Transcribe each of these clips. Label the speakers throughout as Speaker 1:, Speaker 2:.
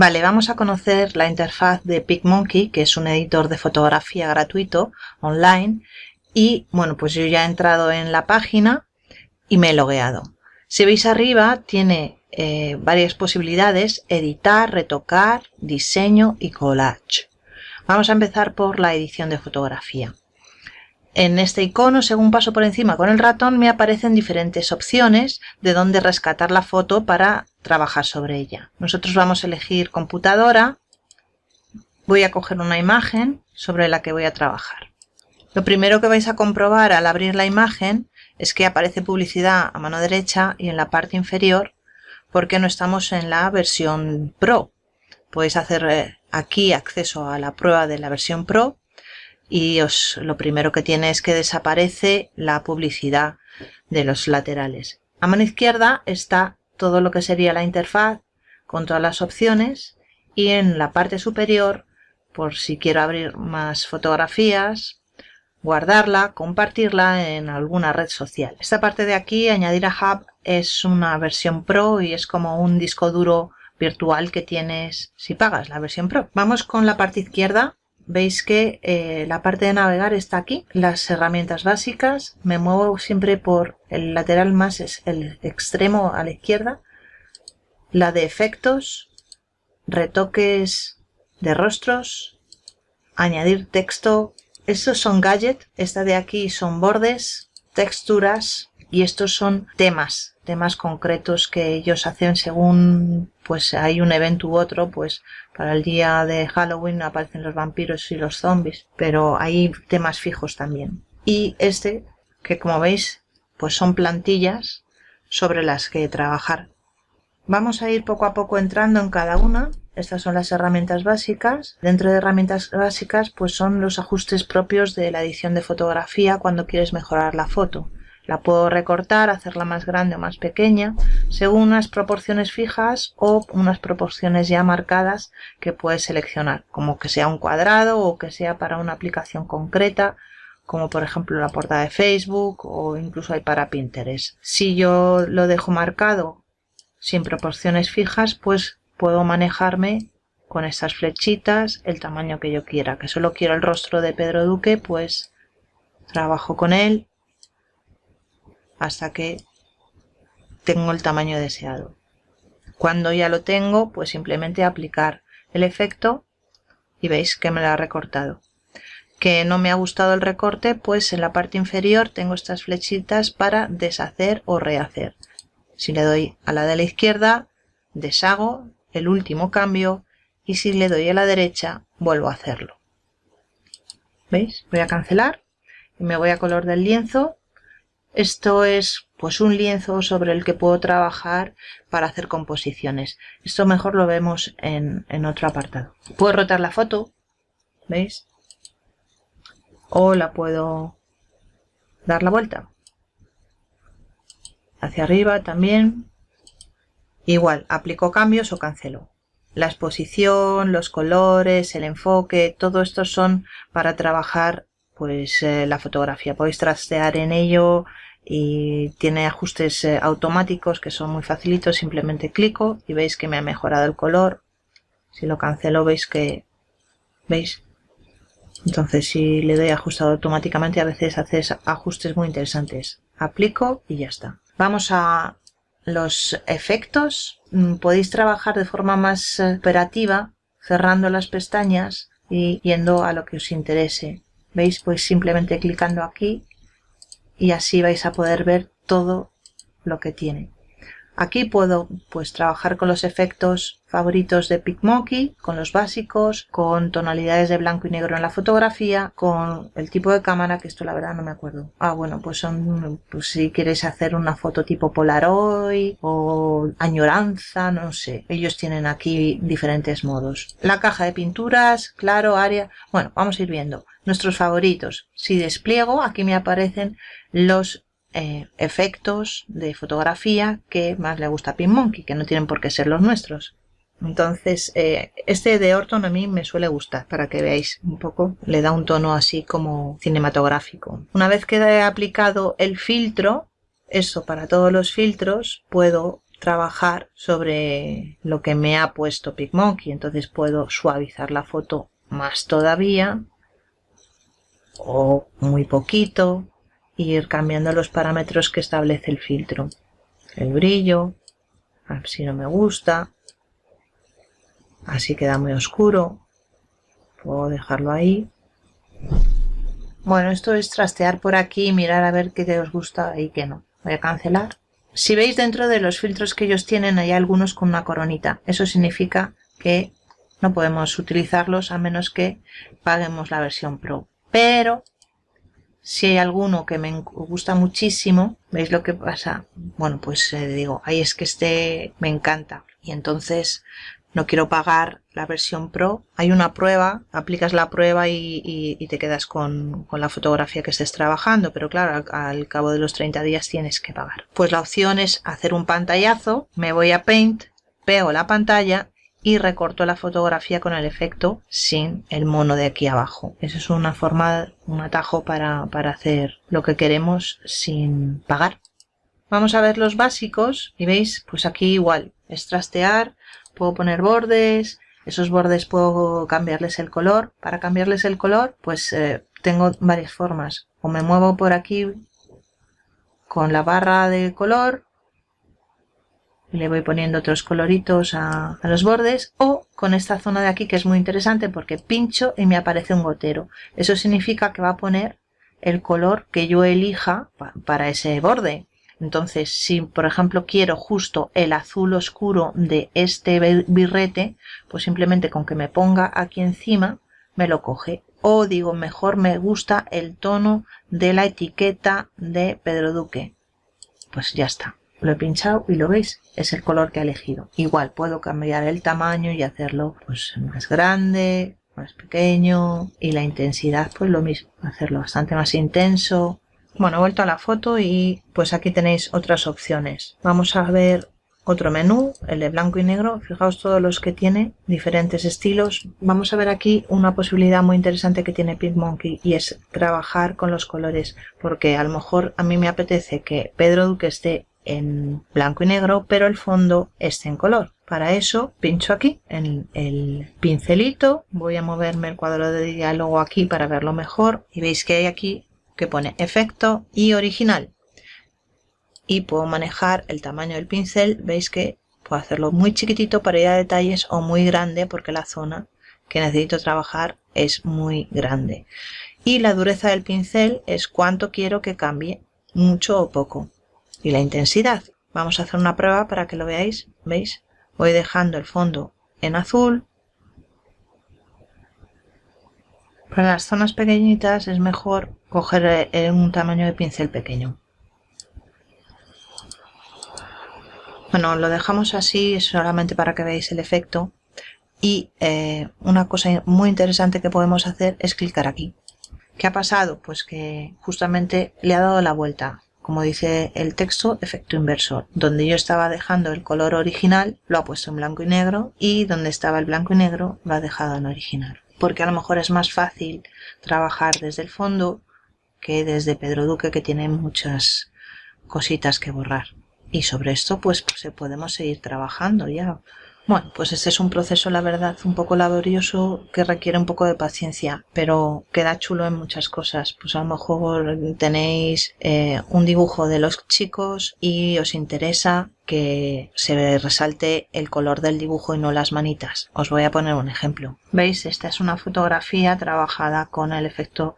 Speaker 1: Vale, vamos a conocer la interfaz de PicMonkey, que es un editor de fotografía gratuito online. Y bueno, pues yo ya he entrado en la página y me he logueado. Si veis arriba tiene eh, varias posibilidades, editar, retocar, diseño y collage. Vamos a empezar por la edición de fotografía. En este icono, según paso por encima con el ratón, me aparecen diferentes opciones de dónde rescatar la foto para trabajar sobre ella. Nosotros vamos a elegir computadora. Voy a coger una imagen sobre la que voy a trabajar. Lo primero que vais a comprobar al abrir la imagen es que aparece publicidad a mano derecha y en la parte inferior porque no estamos en la versión Pro. Podéis hacer eh, aquí acceso a la prueba de la versión Pro y os, lo primero que tiene es que desaparece la publicidad de los laterales. A mano izquierda está todo lo que sería la interfaz con todas las opciones y en la parte superior, por si quiero abrir más fotografías, guardarla, compartirla en alguna red social. Esta parte de aquí, añadir a Hub, es una versión Pro y es como un disco duro virtual que tienes si pagas la versión Pro. Vamos con la parte izquierda veis que eh, la parte de navegar está aquí, las herramientas básicas, me muevo siempre por el lateral más, es el extremo a la izquierda, la de efectos, retoques de rostros, añadir texto, estos son gadget, esta de aquí son bordes, texturas y estos son temas, temas concretos que ellos hacen según pues hay un evento u otro, pues para el día de Halloween aparecen los vampiros y los zombies, pero hay temas fijos también. Y este, que como veis, pues son plantillas sobre las que trabajar. Vamos a ir poco a poco entrando en cada una. Estas son las herramientas básicas. Dentro de herramientas básicas, pues son los ajustes propios de la edición de fotografía cuando quieres mejorar la foto. La puedo recortar, hacerla más grande o más pequeña, según unas proporciones fijas o unas proporciones ya marcadas que puedes seleccionar, como que sea un cuadrado o que sea para una aplicación concreta, como por ejemplo la portada de Facebook o incluso hay para Pinterest. Si yo lo dejo marcado sin proporciones fijas, pues puedo manejarme con estas flechitas el tamaño que yo quiera. Que solo quiero el rostro de Pedro Duque, pues trabajo con él hasta que tengo el tamaño deseado. Cuando ya lo tengo, pues simplemente aplicar el efecto y veis que me lo ha recortado. Que no me ha gustado el recorte, pues en la parte inferior tengo estas flechitas para deshacer o rehacer. Si le doy a la de la izquierda, deshago el último cambio y si le doy a la derecha, vuelvo a hacerlo. ¿Veis? Voy a cancelar y me voy a color del lienzo esto es pues un lienzo sobre el que puedo trabajar para hacer composiciones. Esto mejor lo vemos en, en otro apartado. Puedo rotar la foto, ¿veis? O la puedo dar la vuelta. Hacia arriba también. Igual, aplico cambios o cancelo. La exposición, los colores, el enfoque, todo esto son para trabajar pues eh, la fotografía. Podéis trastear en ello y tiene ajustes eh, automáticos que son muy facilitos. Simplemente clico y veis que me ha mejorado el color. Si lo cancelo veis que... ¿Veis? Entonces si le doy ajustado automáticamente a veces hace ajustes muy interesantes. Aplico y ya está. Vamos a los efectos. Mm, podéis trabajar de forma más eh, operativa cerrando las pestañas y yendo a lo que os interese. ¿Veis? Pues simplemente clicando aquí y así vais a poder ver todo lo que tiene. Aquí puedo pues trabajar con los efectos favoritos de PicMonkey, con los básicos, con tonalidades de blanco y negro en la fotografía, con el tipo de cámara, que esto la verdad no me acuerdo. Ah, bueno, pues son, pues si quieres hacer una foto tipo Polaroid o añoranza, no sé. Ellos tienen aquí diferentes modos. La caja de pinturas, claro, área. Bueno, vamos a ir viendo. Nuestros favoritos. Si despliego, aquí me aparecen los eh, efectos de fotografía que más le gusta a PinMonkey, que no tienen por qué ser los nuestros. Entonces, eh, este de Orton a mí me suele gustar, para que veáis un poco, le da un tono así como cinematográfico. Una vez que he aplicado el filtro, eso para todos los filtros, puedo trabajar sobre lo que me ha puesto PicMonkey. Entonces puedo suavizar la foto más todavía o muy poquito ir cambiando los parámetros que establece el filtro. El brillo, a ver si no me gusta, así queda muy oscuro, puedo dejarlo ahí. Bueno, esto es trastear por aquí y mirar a ver qué os gusta y qué no. Voy a cancelar. Si veis dentro de los filtros que ellos tienen hay algunos con una coronita. Eso significa que no podemos utilizarlos a menos que paguemos la versión Pro. Pero si hay alguno que me gusta muchísimo, ¿veis lo que pasa? Bueno, pues eh, digo, ahí es que este me encanta. Y entonces no quiero pagar la versión Pro. Hay una prueba, aplicas la prueba y, te quedas con, la fotografía que estés trabajando, pero claro, al, cabo de los 30 días tienes que pagar. Pues la opción es hacer un pantallazo, me voy a Paint, pego la pantalla y recorto la fotografía con el efecto sin el mono de aquí abajo. Esa es una forma, un atajo para, para hacer lo que queremos sin pagar. Vamos a ver los básicos y veis, pues aquí igual, es trastear, puedo poner bordes, esos bordes puedo cambiarles el color. Para cambiarles el color, pues eh, tengo varias formas. O me muevo por aquí con la barra de color le voy poniendo otros coloritos a, los bordes o con esta zona de aquí que es muy interesante porque pincho y me aparece un gotero. Eso significa que va a poner el color que yo elija para ese borde. Entonces, si por ejemplo quiero justo el azul oscuro de este birrete, pues simplemente con que me ponga aquí encima, me lo coge. O digo, mejor me gusta el tono de la etiqueta de Pedro Duque. Pues ya está. Lo he pinchado y lo veis, es el color que he elegido. Igual puedo cambiar el tamaño y hacerlo pues más grande, más pequeño y la intensidad pues lo mismo, hacerlo bastante más intenso bueno, he vuelto a la foto y pues aquí tenéis otras opciones. Vamos a ver otro menú, el de blanco y negro. Fijaos todos los que tiene, diferentes estilos. Vamos a ver aquí una posibilidad muy interesante que tiene PicMonkey y es trabajar con los colores. Porque a lo mejor a mí me apetece que Pedro Duque esté en blanco y negro, pero el fondo esté en color. Para eso pincho aquí en el pincelito, voy a moverme el cuadro de diálogo aquí para verlo mejor y veis que hay aquí que pone efecto y original. Y puedo manejar el tamaño del pincel, veis que puedo hacerlo muy chiquitito para ir a detalles o muy grande porque la zona que necesito trabajar es muy grande. Y la dureza del pincel es cuánto quiero que cambie, mucho o poco. Y la intensidad. Vamos a hacer una prueba para que lo veáis. ¿Veis? Voy dejando el fondo en azul. Para las zonas pequeñitas es mejor coger un tamaño de pincel pequeño. Bueno, lo dejamos así solamente para que veáis el efecto. Y eh, una cosa muy interesante que podemos hacer es clicar aquí. ¿Qué ha pasado? Pues que justamente le ha dado la vuelta. Como dice el texto, efecto inversor. Donde yo estaba dejando el color original, lo ha puesto en blanco y negro. Y donde estaba el blanco y negro, lo ha dejado en original. Porque a lo mejor es más fácil trabajar desde el fondo que desde Pedro Duque que tiene muchas cositas que borrar. Y sobre esto pues, pues podemos seguir trabajando ya. Bueno, pues este es un proceso, la verdad, un poco laborioso que requiere un poco de paciencia, pero queda chulo en muchas cosas. Pues a lo mejor tenéis eh, un dibujo de los chicos y os interesa que se resalte el color del dibujo y no las manitas. Os voy a poner un ejemplo. ¿Veis? Esta es una fotografía trabajada con el efecto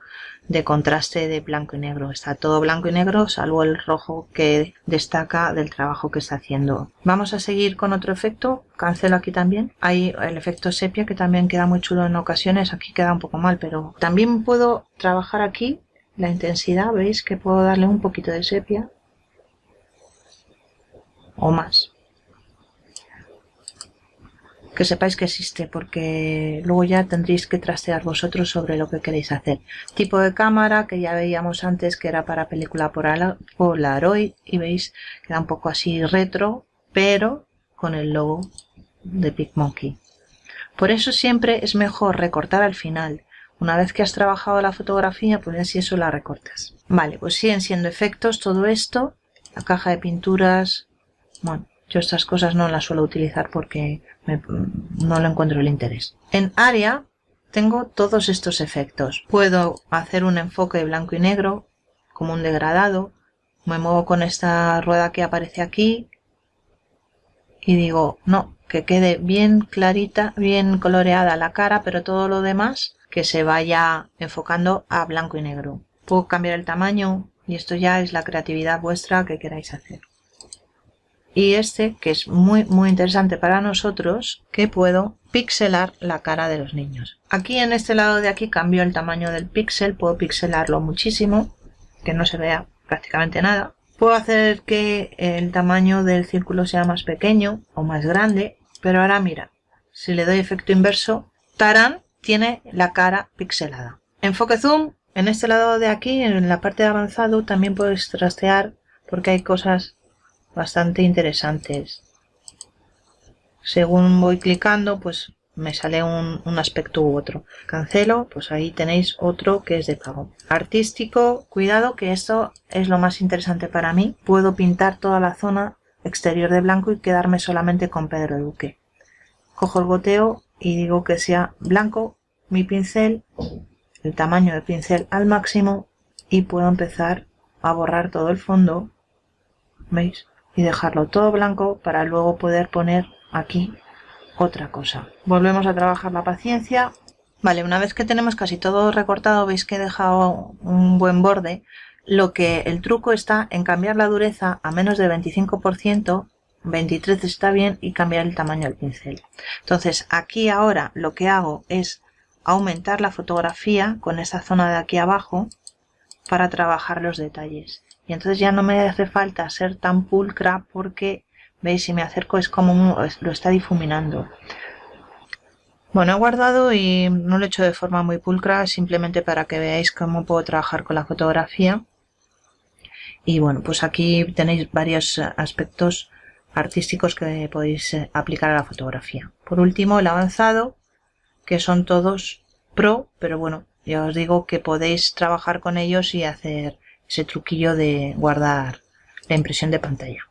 Speaker 1: de contraste de blanco y negro. Está todo blanco y negro, salvo el rojo que destaca del trabajo que está haciendo. Vamos a seguir con otro efecto. Cancelo aquí también. Hay el efecto sepia que también queda muy chulo en ocasiones. Aquí queda un poco mal, pero también puedo trabajar aquí la intensidad. Veis que puedo darle un poquito de sepia o más que sepáis que existe porque luego ya tendréis que trastear vosotros sobre lo que queréis hacer. Tipo de cámara que ya veíamos antes que era para película Polaroid y veis que un poco así retro pero con el logo de PicMonkey. Por eso siempre es mejor recortar al final. Una vez que has trabajado la fotografía, pues así eso la recortas. Vale, pues siguen siendo efectos todo esto. La caja de pinturas, bueno, Yo estas cosas no las suelo utilizar porque no le encuentro el interés. En área tengo todos estos efectos. Puedo hacer un enfoque blanco y negro, como un degradado. Me muevo con esta rueda que aparece aquí. Y digo, no, que quede bien clarita, bien coloreada la cara, pero todo lo demás que se vaya enfocando a blanco y negro. Puedo cambiar el tamaño y esto ya es la creatividad vuestra que queráis hacer. Y este, que es muy muy interesante para nosotros, que puedo pixelar la cara de los niños. Aquí en este lado de aquí cambio el tamaño del píxel, puedo pixelarlo muchísimo, que no se vea prácticamente nada. Puedo hacer que el tamaño del círculo sea más pequeño o más grande, pero ahora mira, si le doy efecto inverso, tarán, tiene la cara pixelada. Enfoque zoom, en este lado de aquí, en la parte de avanzado, también puedes trastear porque hay cosas bastante interesantes. Según voy clicando, pues me sale un, aspecto u otro. Cancelo, pues ahí tenéis otro que es de pago. Artístico, cuidado que esto es lo más interesante para mí. Puedo pintar toda la zona exterior de blanco y quedarme solamente con Pedro Duque. Cojo el goteo y digo que sea blanco mi pincel, el tamaño de pincel al máximo y puedo empezar a borrar todo el fondo, ¿veis? Y dejarlo todo blanco para luego poder poner aquí otra cosa. Volvemos a trabajar la paciencia. Vale, una vez que tenemos casi todo recortado, veis que he dejado un buen borde. Lo que el truco está en cambiar la dureza a menos de 25%, 23 está bien, y cambiar el tamaño del pincel. Entonces aquí ahora lo que hago es aumentar la fotografía con esta zona de aquí abajo para trabajar los detalles. Y entonces ya no me hace falta ser tan pulcra porque veis si me acerco es como lo está difuminando. Bueno, he guardado y no lo he hecho de forma muy pulcra, simplemente para que veáis cómo puedo trabajar con la fotografía. Y bueno, pues aquí tenéis varios aspectos artísticos que podéis eh, aplicar a la fotografía. Por último, el avanzado, que son todos pro, pero bueno, ya os digo que podéis trabajar con ellos y hacer ese truquillo de guardar la impresión de pantalla.